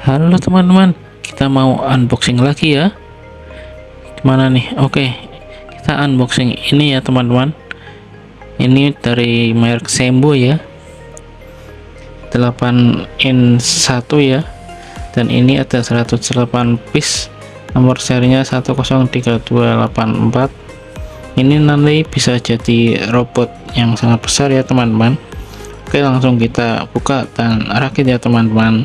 Halo teman-teman, kita mau unboxing lagi ya. Gimana nih? Oke, kita unboxing ini ya teman-teman. Ini dari merek Sembo ya. 8 in 1 ya. Dan ini ada 108 piece. Nomor serinya 103284 ini nanti bisa jadi robot yang sangat besar ya teman-teman oke langsung kita buka dan rakit ya teman-teman